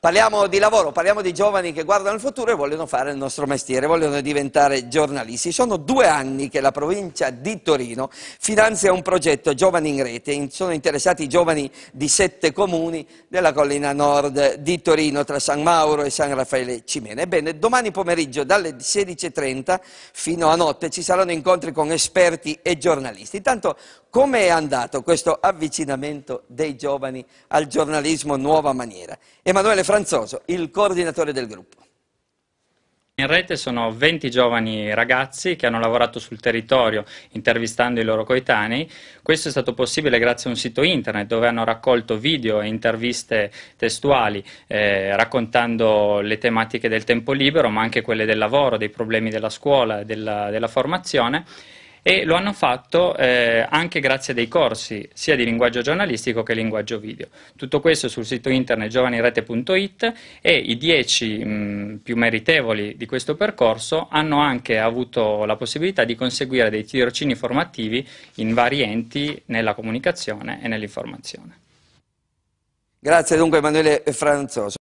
Parliamo di lavoro, parliamo di giovani che guardano il futuro e vogliono fare il nostro mestiere, vogliono diventare giornalisti. Sono due anni che la provincia di Torino finanzia un progetto Giovani in Rete. Sono interessati i giovani di sette comuni della collina nord di Torino, tra San Mauro e San Raffaele Cimene. Ebbene, domani pomeriggio dalle 16.30 fino a notte ci saranno incontri con esperti e giornalisti. Intanto, come è andato questo avvicinamento dei giovani al giornalismo nuova maniera? Emanuele Franzoso, il coordinatore del gruppo. In rete sono 20 giovani ragazzi che hanno lavorato sul territorio intervistando i loro coetanei. Questo è stato possibile grazie a un sito internet dove hanno raccolto video e interviste testuali eh, raccontando le tematiche del tempo libero ma anche quelle del lavoro, dei problemi della scuola e della, della formazione e lo hanno fatto eh, anche grazie a dei corsi sia di linguaggio giornalistico che linguaggio video. Tutto questo sul sito internet giovanirete.it e i dieci mh, più meritevoli di questo percorso hanno anche avuto la possibilità di conseguire dei tirocini formativi in vari enti nella comunicazione e nell'informazione. Grazie dunque Emanuele Franzoso.